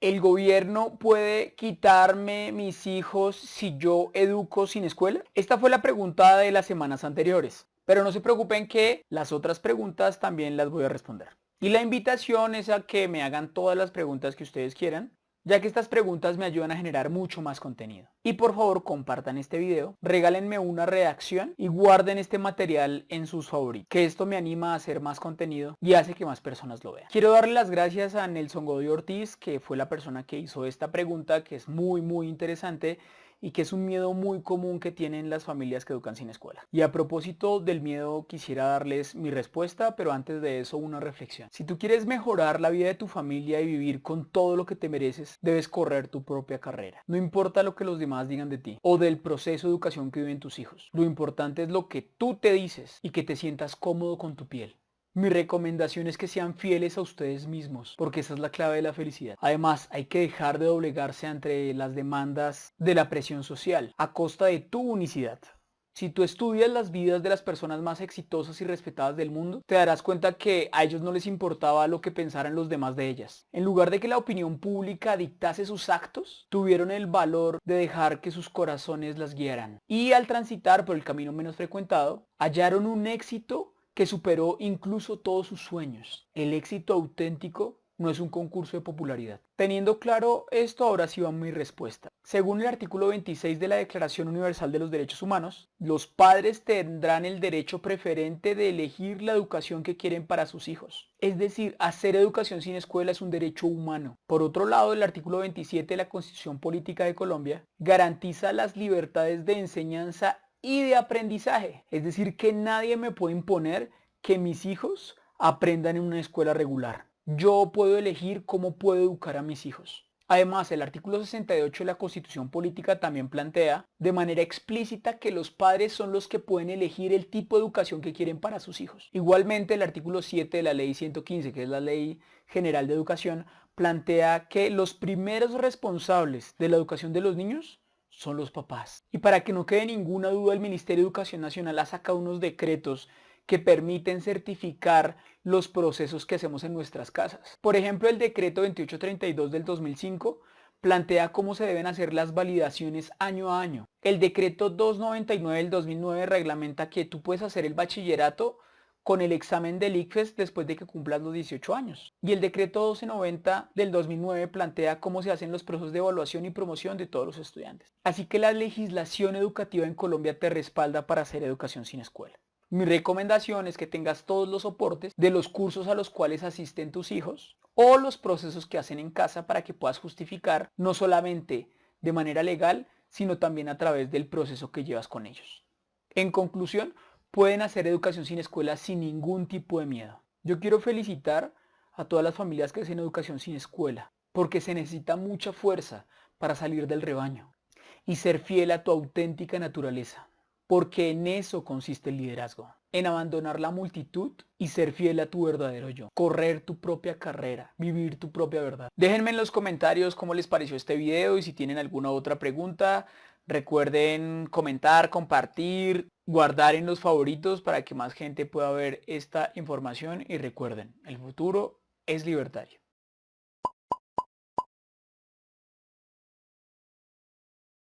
¿El gobierno puede quitarme mis hijos si yo educo sin escuela? Esta fue la pregunta de las semanas anteriores. Pero no se preocupen que las otras preguntas también las voy a responder. Y la invitación es a que me hagan todas las preguntas que ustedes quieran ya que estas preguntas me ayudan a generar mucho más contenido. Y por favor compartan este video, regálenme una reacción y guarden este material en sus favoritos, que esto me anima a hacer más contenido y hace que más personas lo vean. Quiero darle las gracias a Nelson Godoy Ortiz, que fue la persona que hizo esta pregunta, que es muy muy interesante y que es un miedo muy común que tienen las familias que educan sin escuela. Y a propósito del miedo quisiera darles mi respuesta, pero antes de eso una reflexión. Si tú quieres mejorar la vida de tu familia y vivir con todo lo que te mereces, debes correr tu propia carrera. No importa lo que los demás digan de ti o del proceso de educación que viven tus hijos. Lo importante es lo que tú te dices y que te sientas cómodo con tu piel. Mi recomendación es que sean fieles a ustedes mismos, porque esa es la clave de la felicidad. Además, hay que dejar de doblegarse ante las demandas de la presión social, a costa de tu unicidad. Si tú estudias las vidas de las personas más exitosas y respetadas del mundo, te darás cuenta que a ellos no les importaba lo que pensaran los demás de ellas. En lugar de que la opinión pública dictase sus actos, tuvieron el valor de dejar que sus corazones las guiaran. Y al transitar por el camino menos frecuentado, hallaron un éxito que superó incluso todos sus sueños. El éxito auténtico no es un concurso de popularidad. Teniendo claro esto, ahora sí va mi respuesta. Según el artículo 26 de la Declaración Universal de los Derechos Humanos, los padres tendrán el derecho preferente de elegir la educación que quieren para sus hijos. Es decir, hacer educación sin escuela es un derecho humano. Por otro lado, el artículo 27 de la Constitución Política de Colombia garantiza las libertades de enseñanza y de aprendizaje. Es decir, que nadie me puede imponer que mis hijos aprendan en una escuela regular. Yo puedo elegir cómo puedo educar a mis hijos. Además, el artículo 68 de la Constitución Política también plantea de manera explícita que los padres son los que pueden elegir el tipo de educación que quieren para sus hijos. Igualmente, el artículo 7 de la Ley 115, que es la Ley General de Educación, plantea que los primeros responsables de la educación de los niños son los papás. Y para que no quede ninguna duda, el Ministerio de Educación Nacional ha sacado unos decretos que permiten certificar los procesos que hacemos en nuestras casas. Por ejemplo, el decreto 2832 del 2005 plantea cómo se deben hacer las validaciones año a año. El decreto 299 del 2009 reglamenta que tú puedes hacer el bachillerato con el examen del ICFES después de que cumplas los 18 años. Y el decreto 1290 del 2009 plantea cómo se hacen los procesos de evaluación y promoción de todos los estudiantes. Así que la legislación educativa en Colombia te respalda para hacer educación sin escuela. Mi recomendación es que tengas todos los soportes de los cursos a los cuales asisten tus hijos o los procesos que hacen en casa para que puedas justificar no solamente de manera legal, sino también a través del proceso que llevas con ellos. En conclusión, pueden hacer educación sin escuela sin ningún tipo de miedo. Yo quiero felicitar a todas las familias que hacen educación sin escuela, porque se necesita mucha fuerza para salir del rebaño y ser fiel a tu auténtica naturaleza, porque en eso consiste el liderazgo, en abandonar la multitud y ser fiel a tu verdadero yo, correr tu propia carrera, vivir tu propia verdad. Déjenme en los comentarios cómo les pareció este video y si tienen alguna otra pregunta, recuerden comentar, compartir, guardar en los favoritos para que más gente pueda ver esta información y recuerden, el futuro es libertario.